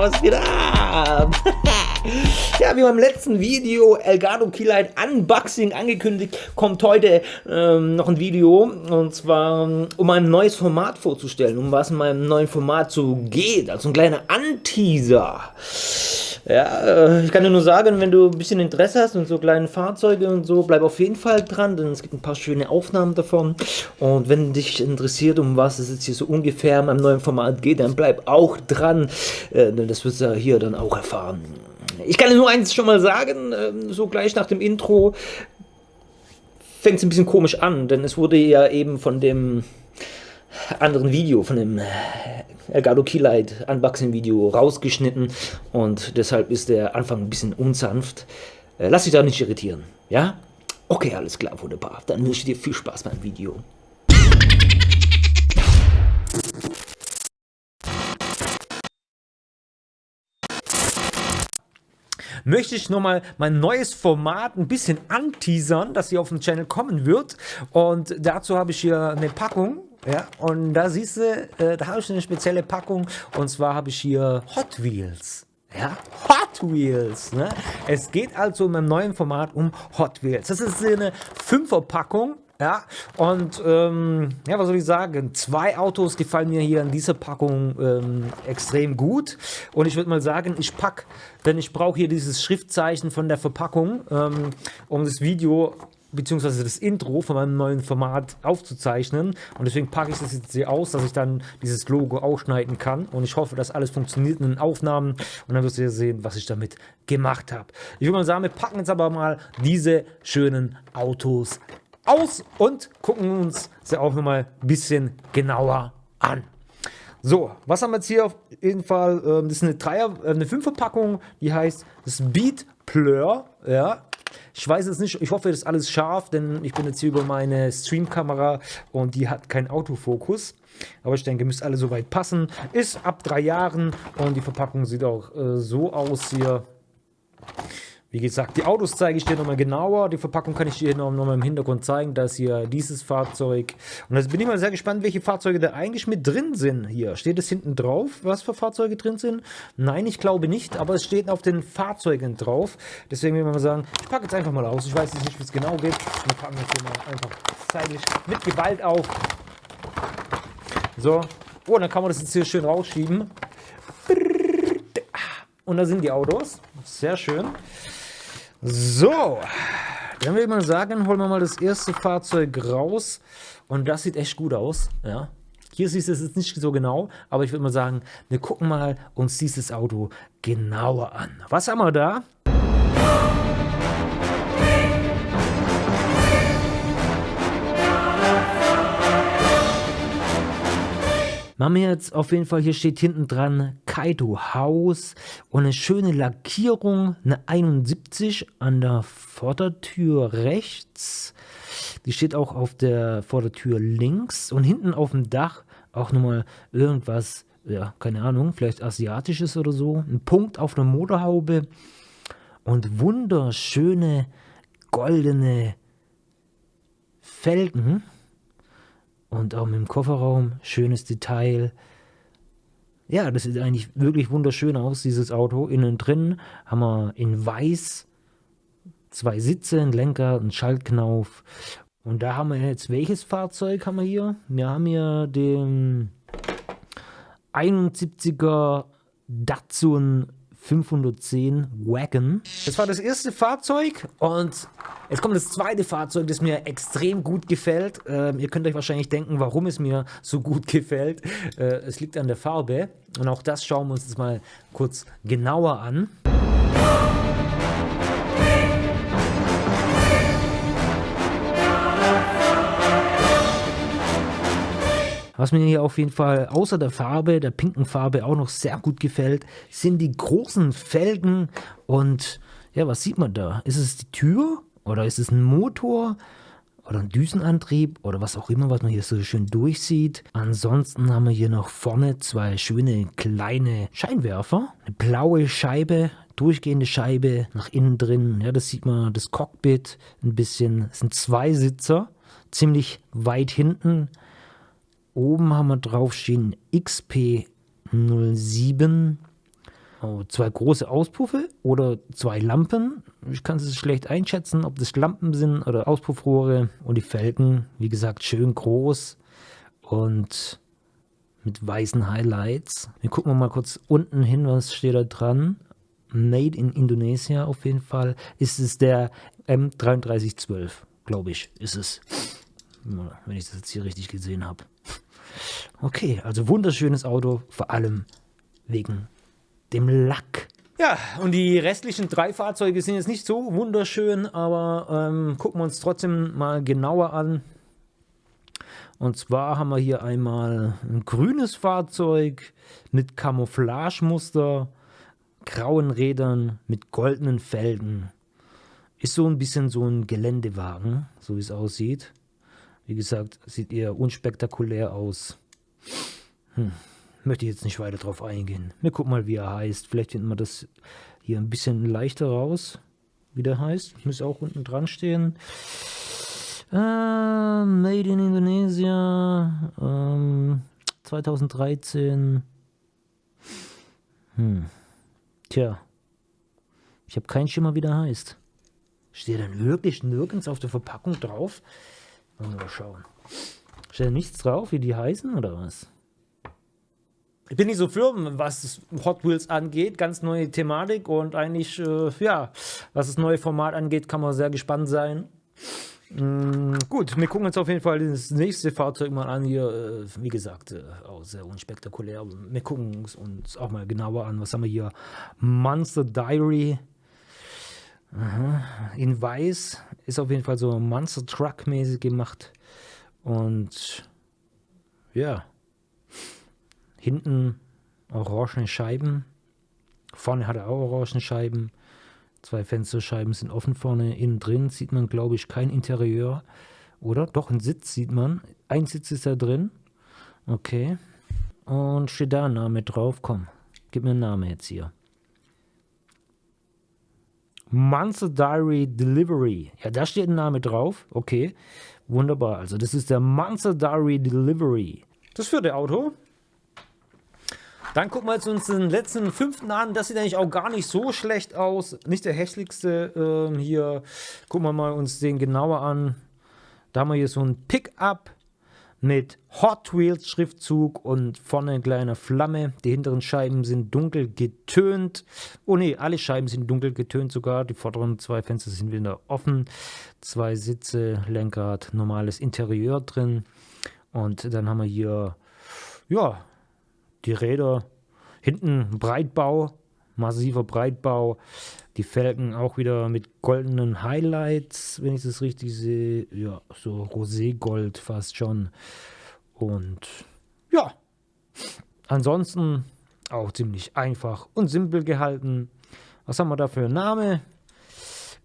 was geht ab? ja, wie beim letzten Video Elgato Keylight Unboxing angekündigt, kommt heute ähm, noch ein Video und zwar um ein neues Format vorzustellen, um was in meinem neuen Format so geht, also ein kleiner Anteaser. Ja, äh, ich kann dir nur sagen, wenn du ein bisschen Interesse hast und so kleine Fahrzeuge und so, bleib auf jeden Fall dran, denn es gibt ein paar schöne Aufnahmen davon. Und wenn dich interessiert, um was es jetzt hier so ungefähr in meinem neuen Format geht, dann bleib auch dran, äh, denn das wirst du hier dann auch erfahren. Ich kann dir nur eins schon mal sagen, ähm, so gleich nach dem Intro fängt es ein bisschen komisch an, denn es wurde ja eben von dem anderen Video, von dem Elgato Keylight Unboxing Video rausgeschnitten und deshalb ist der Anfang ein bisschen unsanft. Äh, lass dich da nicht irritieren, ja? Okay, alles klar, wunderbar. Dann wünsche ich dir viel Spaß beim Video. möchte ich nochmal mein neues Format ein bisschen anteasern, das hier auf dem Channel kommen wird. Und dazu habe ich hier eine Packung ja, und da siehst du, äh, da habe ich eine spezielle Packung und zwar habe ich hier Hot Wheels. Ja, Hot Wheels. Ne? Es geht also in meinem neuen Format um Hot Wheels. Das ist eine Fünferpackung. Ja, und ähm, ja, was soll ich sagen? Zwei Autos gefallen mir hier in dieser Packung ähm, extrem gut. Und ich würde mal sagen, ich packe, denn ich brauche hier dieses Schriftzeichen von der Verpackung, ähm, um das Video beziehungsweise das Intro von meinem neuen Format aufzuzeichnen. Und deswegen packe ich das jetzt hier aus, dass ich dann dieses Logo ausschneiden kann. Und ich hoffe, dass alles funktioniert in den Aufnahmen. Und dann wirst du ja sehen, was ich damit gemacht habe. Ich würde mal sagen, wir packen jetzt aber mal diese schönen Autos aus und gucken uns sie auch nochmal ein bisschen genauer an. So, was haben wir jetzt hier auf jeden Fall? Ähm, das ist eine Dreier, äh, eine Fünferpackung, die heißt Speed Plur, ja, ich weiß es nicht, ich hoffe, das ist alles scharf, denn ich bin jetzt hier über meine Streamkamera und die hat keinen Autofokus. Aber ich denke, müsste alle soweit passen. Ist ab drei Jahren und die Verpackung sieht auch äh, so aus hier. Wie gesagt, die Autos zeige ich dir nochmal genauer. Die Verpackung kann ich dir nochmal im Hintergrund zeigen. Da ist hier dieses Fahrzeug. Und jetzt bin ich mal sehr gespannt, welche Fahrzeuge da eigentlich mit drin sind hier. Steht es hinten drauf, was für Fahrzeuge drin sind? Nein, ich glaube nicht, aber es steht auf den Fahrzeugen drauf. Deswegen will ich mal sagen, ich packe jetzt einfach mal aus. Ich weiß jetzt nicht, wie es genau geht. Wir packen jetzt hier mal einfach zeitlich mit Gewalt auf. So. Oh, dann kann man das jetzt hier schön rausschieben. Und da sind die Autos. Sehr schön. So, dann würde ich mal sagen, holen wir mal das erste Fahrzeug raus. Und das sieht echt gut aus. Ja. Hier siehst du es jetzt nicht so genau, aber ich würde mal sagen, wir gucken mal uns dieses Auto genauer an. Was haben wir da? Machen wir jetzt auf jeden Fall, hier steht hinten dran Kaido Haus und eine schöne Lackierung, eine 71 an der Vordertür rechts. Die steht auch auf der Vordertür links und hinten auf dem Dach auch nochmal irgendwas, ja, keine Ahnung, vielleicht asiatisches oder so. Ein Punkt auf der Motorhaube und wunderschöne goldene Felgen und auch mit dem Kofferraum, schönes Detail. Ja, das sieht eigentlich wirklich wunderschön aus, dieses Auto. Innen drin haben wir in weiß zwei Sitze, einen Lenker, einen Schaltknauf. Und da haben wir jetzt, welches Fahrzeug haben wir hier? Wir haben hier den 71er Datsun 510 Wagon. Das war das erste Fahrzeug und jetzt kommt das zweite Fahrzeug, das mir extrem gut gefällt. Ähm, ihr könnt euch wahrscheinlich denken, warum es mir so gut gefällt. Äh, es liegt an der Farbe und auch das schauen wir uns jetzt mal kurz genauer an. Was mir hier auf jeden Fall außer der Farbe, der pinken Farbe auch noch sehr gut gefällt, sind die großen Felgen und ja, was sieht man da? Ist es die Tür oder ist es ein Motor? oder ein Düsenantrieb oder was auch immer, was man hier so schön durchsieht. Ansonsten haben wir hier noch vorne zwei schöne kleine Scheinwerfer. Eine blaue Scheibe, durchgehende Scheibe nach innen drin. Ja, das sieht man, das Cockpit ein bisschen. Es sind zwei Sitzer, ziemlich weit hinten oben haben wir draufstehen XP07. Oh, zwei große Auspuffe oder zwei Lampen. Ich kann es schlecht einschätzen, ob das Lampen sind oder Auspuffrohre. Und die Felgen, wie gesagt, schön groß und mit weißen Highlights. Wir gucken mal kurz unten hin, was steht da dran. Made in Indonesia auf jeden Fall. Ist es der M3312, glaube ich, ist es. Wenn ich das jetzt hier richtig gesehen habe. Okay, also wunderschönes Auto, vor allem wegen dem Lack. Ja, und die restlichen drei Fahrzeuge sind jetzt nicht so wunderschön, aber ähm, gucken wir uns trotzdem mal genauer an. Und zwar haben wir hier einmal ein grünes Fahrzeug mit Camouflagemuster, grauen Rädern mit goldenen Felgen. Ist so ein bisschen so ein Geländewagen, so wie es aussieht. Wie gesagt, sieht eher unspektakulär aus. Hm, möchte ich jetzt nicht weiter drauf eingehen. Wir gucken mal, wie er heißt. Vielleicht finden wir das hier ein bisschen leichter raus, wie der heißt. Muss auch unten dran stehen. Äh, made in Indonesia. Ähm, 2013. Hm. Tja. Ich habe keinen Schimmer, wie der heißt. Steht dann wirklich nirgends auf der Verpackung drauf? Mal schauen. Steht nichts drauf, wie die heißen oder was? Ich bin nicht so firm, was Hot Wheels angeht. Ganz neue Thematik und eigentlich, äh, ja, was das neue Format angeht, kann man sehr gespannt sein. Mm, gut, wir gucken uns auf jeden Fall das nächste Fahrzeug mal an hier. Äh, wie gesagt, äh, auch sehr unspektakulär. Wir gucken uns auch mal genauer an. Was haben wir hier? Monster Diary. Aha. In weiß ist auf jeden Fall so Monster Truck mäßig gemacht. Und ja, hinten orangene Scheiben. Vorne hat er auch orangene Scheiben. Zwei Fensterscheiben sind offen vorne. Innen drin sieht man, glaube ich, kein Interieur. Oder? Doch, ein Sitz sieht man. Ein Sitz ist da drin. Okay. Und steht da ein Name drauf. Komm, gib mir einen Namen jetzt hier. Monster Diary Delivery. Ja, da steht ein Name drauf. Okay, wunderbar. Also das ist der Monster Diary Delivery. Das vierte Auto. Dann gucken wir jetzt uns den letzten fünften an. Das sieht eigentlich auch gar nicht so schlecht aus. Nicht der hässlichste. Ähm, hier gucken wir mal uns den genauer an. Da haben wir hier so ein Pickup mit Hot Wheels Schriftzug und vorne eine kleine Flamme. Die hinteren Scheiben sind dunkel getönt. Oh ne, alle Scheiben sind dunkel getönt sogar. Die vorderen zwei Fenster sind wieder offen. Zwei Sitze, Lenkrad, normales Interieur drin. Und dann haben wir hier, ja, die Räder. Hinten Breitbau, massiver Breitbau. Die Felgen auch wieder mit goldenen Highlights, wenn ich das richtig sehe. Ja, so Roségold fast schon. Und ja, ansonsten auch ziemlich einfach und simpel gehalten. Was haben wir da für einen Name?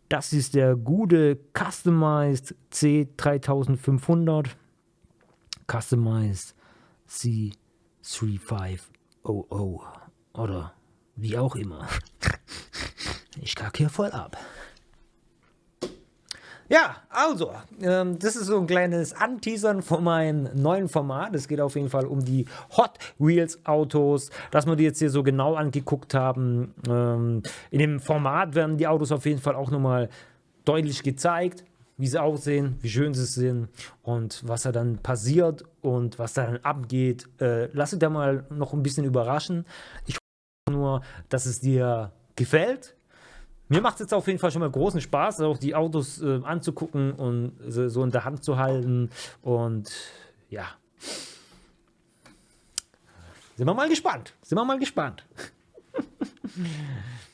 Das ist der gute Customized C3500. Customized C3500. Oder wie auch immer. Ich kacke hier voll ab. Ja, also, ähm, das ist so ein kleines Anteasern von meinem neuen Format. Es geht auf jeden Fall um die Hot Wheels Autos, dass wir die jetzt hier so genau angeguckt haben. Ähm, in dem Format werden die Autos auf jeden Fall auch nochmal deutlich gezeigt, wie sie aussehen, wie schön sie sind und was da dann passiert und was da dann abgeht. Äh, lass dich da mal noch ein bisschen überraschen. Ich hoffe nur, dass es dir gefällt mir macht es jetzt auf jeden Fall schon mal großen Spaß, auch die Autos äh, anzugucken und so, so in der Hand zu halten. Und ja. Sind wir mal gespannt. Sind wir mal gespannt.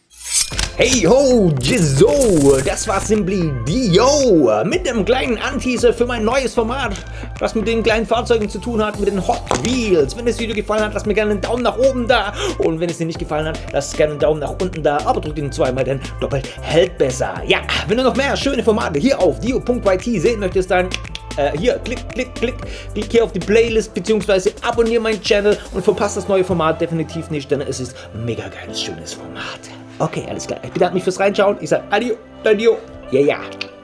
Hey ho, Jizzo, das war Simply Dio mit einem kleinen Anteaser für mein neues Format, was mit den kleinen Fahrzeugen zu tun hat, mit den Hot Wheels. Wenn das Video gefallen hat, lasst mir gerne einen Daumen nach oben da und wenn es dir nicht gefallen hat, lasst gerne einen Daumen nach unten da, aber drückt ihn zweimal, denn doppelt hält besser. Ja, wenn du noch mehr schöne Formate hier auf dio.yt sehen möchtest, dann äh, hier, klick, klick, klick, klick hier auf die Playlist, beziehungsweise abonniere meinen Channel und verpasst das neue Format definitiv nicht, denn es ist mega geiles, schönes Format. Okay, alles klar. Ich bedanke mich fürs Reinschauen. Ich sage Adio, Adio, ja, yeah, ja. Yeah.